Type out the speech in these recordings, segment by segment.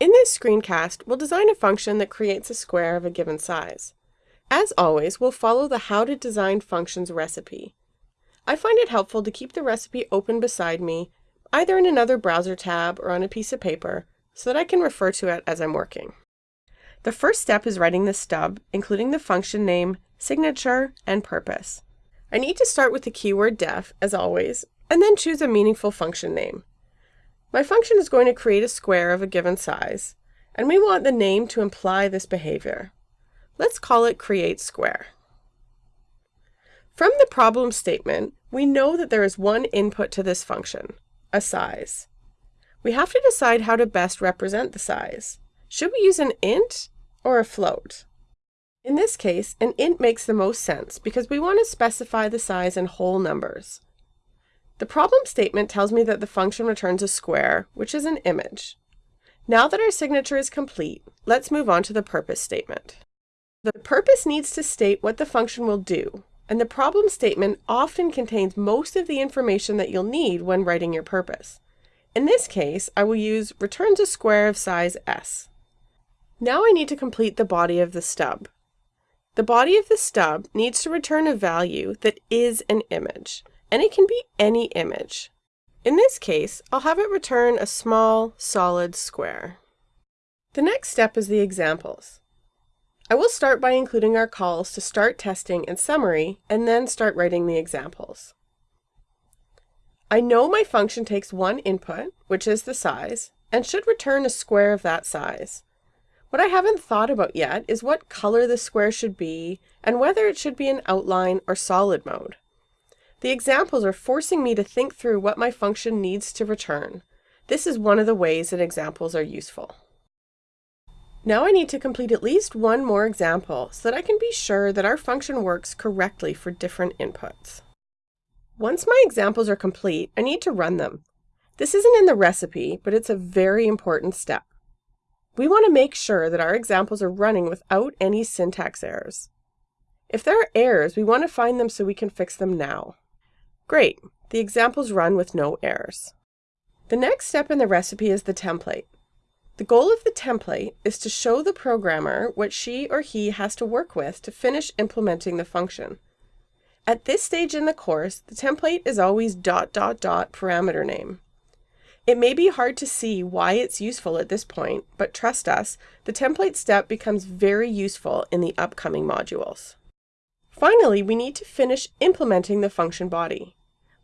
In this screencast, we'll design a function that creates a square of a given size. As always, we'll follow the How to Design Functions recipe. I find it helpful to keep the recipe open beside me, either in another browser tab or on a piece of paper, so that I can refer to it as I'm working. The first step is writing the stub, including the function name, signature, and purpose. I need to start with the keyword def, as always, and then choose a meaningful function name. My function is going to create a square of a given size, and we want the name to imply this behavior. Let's call it create square. From the problem statement, we know that there is one input to this function, a size. We have to decide how to best represent the size. Should we use an int or a float? In this case, an int makes the most sense because we want to specify the size in whole numbers. The problem statement tells me that the function returns a square, which is an image. Now that our signature is complete, let's move on to the purpose statement. The purpose needs to state what the function will do, and the problem statement often contains most of the information that you'll need when writing your purpose. In this case, I will use returns a square of size s. Now I need to complete the body of the stub. The body of the stub needs to return a value that is an image and it can be any image. In this case, I'll have it return a small, solid square. The next step is the examples. I will start by including our calls to start testing and summary, and then start writing the examples. I know my function takes one input, which is the size, and should return a square of that size. What I haven't thought about yet is what color the square should be, and whether it should be in outline or solid mode. The examples are forcing me to think through what my function needs to return. This is one of the ways that examples are useful. Now I need to complete at least one more example so that I can be sure that our function works correctly for different inputs. Once my examples are complete, I need to run them. This isn't in the recipe, but it's a very important step. We want to make sure that our examples are running without any syntax errors. If there are errors, we want to find them so we can fix them now. Great, the examples run with no errors. The next step in the recipe is the template. The goal of the template is to show the programmer what she or he has to work with to finish implementing the function. At this stage in the course, the template is always dot dot dot parameter name. It may be hard to see why it's useful at this point, but trust us, the template step becomes very useful in the upcoming modules. Finally, we need to finish implementing the function body.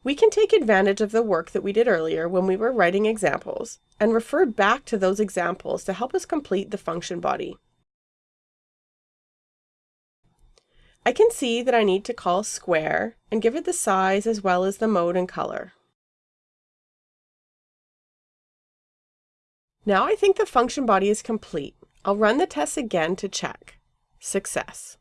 We can take advantage of the work that we did earlier when we were writing examples and refer back to those examples to help us complete the function body. I can see that I need to call square and give it the size as well as the mode and color. Now I think the function body is complete. I'll run the test again to check. Success.